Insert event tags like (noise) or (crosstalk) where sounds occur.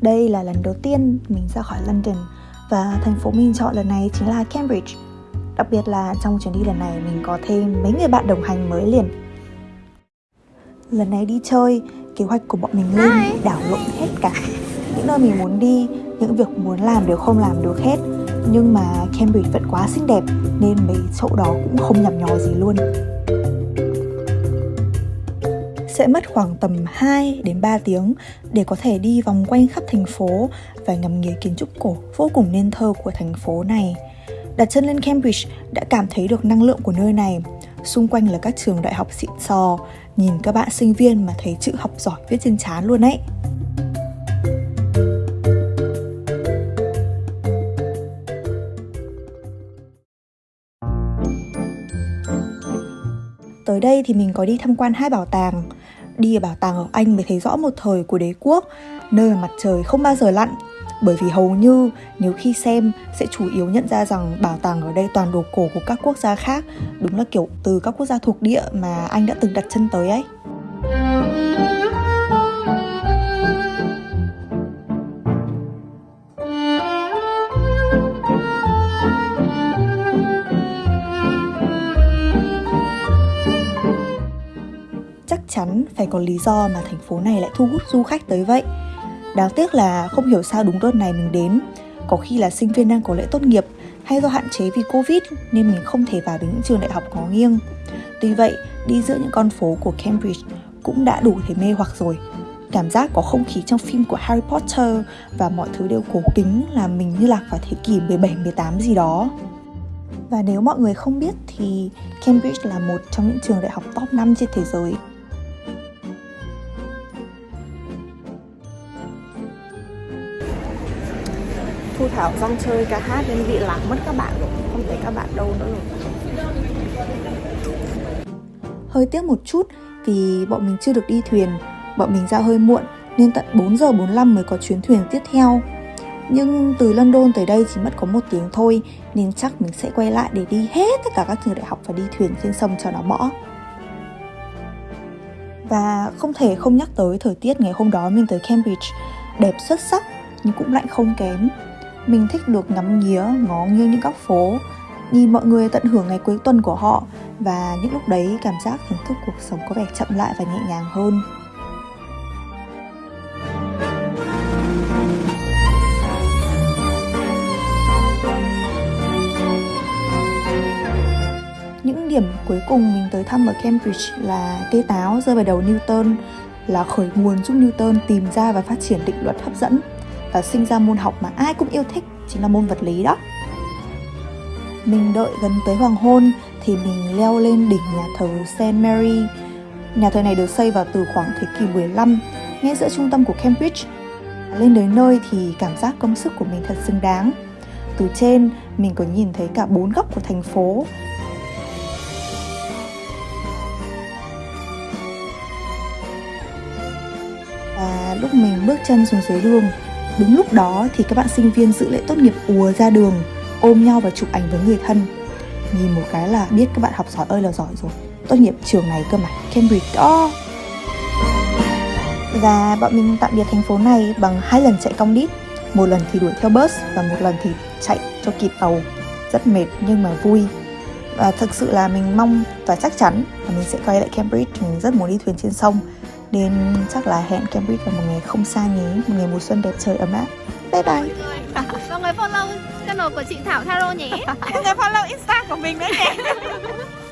Đây là lần đầu tiên mình ra khỏi London và thành phố mình chọn lần này chính là Cambridge. Đặc biệt là trong chuyến đi lần này mình có thêm mấy người bạn đồng hành mới liền. Lần này đi chơi, kế hoạch của bọn mình lên đảo lộn hết cả. Những nơi mình muốn đi, những việc muốn làm đều không làm được hết. Nhưng mà Cambridge vẫn quá xinh đẹp nên mấy chỗ đó cũng không nhầm nhò gì luôn sẽ mất khoảng tầm 2 đến 3 tiếng để có thể đi vòng quanh khắp thành phố và ngắm nghía kiến trúc cổ vô cùng nên thơ của thành phố này. Đặt chân lên Cambridge đã cảm thấy được năng lượng của nơi này. Xung quanh là các trường đại học xịn sò, nhìn các bạn sinh viên mà thấy chữ học giỏi viết trên trán luôn ấy. Mới đây thì mình có đi tham quan hai bảo tàng đi ở bảo tàng ở Anh mới thấy rõ một thời của đế quốc, nơi mà mặt trời không bao giờ lặn. Bởi vì hầu như nếu khi xem sẽ chủ yếu nhận ra rằng bảo tàng ở đây toàn đồ cổ của các quốc gia khác, đúng là kiểu từ các quốc gia thuộc địa mà anh đã từng đặt chân tới ấy. Chắn phải có lý do mà thành phố này lại thu hút du khách tới vậy. Đáng tiếc là không hiểu sao đúng đợt này mình đến, có khi là sinh viên đang có lễ tốt nghiệp hay do hạn chế vì Covid nên mình không thể vào đến những trường đại học có nghiêng. Tuy vậy, đi giữa những con phố của Cambridge cũng đã đủ thấy mê hoặc rồi. Cảm giác có không khí trong phim của Harry Potter và mọi thứ đều cổ kính là mình như lạc vào thế kỷ 17, 18 gì đó. Và nếu mọi người không biết thì Cambridge là một trong những trường đại học top 5 trên thế giới Thu Thảo rong chơi ca hát nên bị lạc mất các bạn rồi. Không thấy các bạn đâu nữa rồi. Hơi tiếc một chút vì bọn mình chưa được đi thuyền. Bọn mình ra hơi muộn nên tận 4 giờ 45 mới có chuyến thuyền tiếp theo. Nhưng từ London tới đây chỉ mất có một tiếng thôi, Nên chắc mình sẽ quay lại để đi hết tất cả các trường đại học và đi thuyền trên sông cho nó bỏ Và không thể không nhắc tới thời tiết ngày hôm đó mình tới Cambridge. Đẹp xuất sắc nhưng cũng lạnh không kém mình thích được ngắm nghía, ngó nghiêng những góc phố, nhìn mọi người tận hưởng ngày cuối tuần của họ và những lúc đấy cảm giác thưởng thức cuộc sống có vẻ chậm lại và nhẹ nhàng hơn. Những điểm cuối cùng mình tới thăm ở Cambridge là cây táo rơi vào đầu Newton là khởi nguồn giúp Newton tìm ra và phát triển định luật hấp dẫn và sinh ra môn học mà ai cũng yêu thích chính là môn vật lý đó mình đợi gần tới hoàng hôn thì mình leo lên đỉnh nhà thờ St. Mary. Nhà thờ này được xây vào từ khoảng thế kỷ 15, ngay giữa trung tâm của Cambridge. Lên đến nơi thì cảm giác công sức của mình thật xứng đáng. Từ trên, mình có nhìn thấy cả bốn góc của thành phố. Và lúc mình bước chân xuống dưới đường Đúng lúc đó thì các bạn sinh viên dự lễ tốt nghiệp ùa ra đường, ôm nhau và chụp ảnh với người thân. Nhìn một cái là biết các bạn học giỏi ơi là giỏi rồi. Tốt nghiệp trường này cơ mà, Cambridge đó. Và bọn mình tạm biệt thành phố này bằng hai lần chạy cong đít Một lần thì đuổi theo bus và một lần thì chạy cho kịp tàu Rất mệt nhưng mà vui Và thực sự là mình mong và chắc chắn là mình sẽ quay lại Cambridge Mình rất muốn đi thuyền trên sông nên chắc là hẹn Cambridge vào một ngày không xa nhé Một ngày mùa xuân đẹp trời ấm áp. Bye bye. Mọi người follow channel của chị Thảo Tharo nhé. (laughs) Mọi người follow Insta của mình nữa nhé (laughs)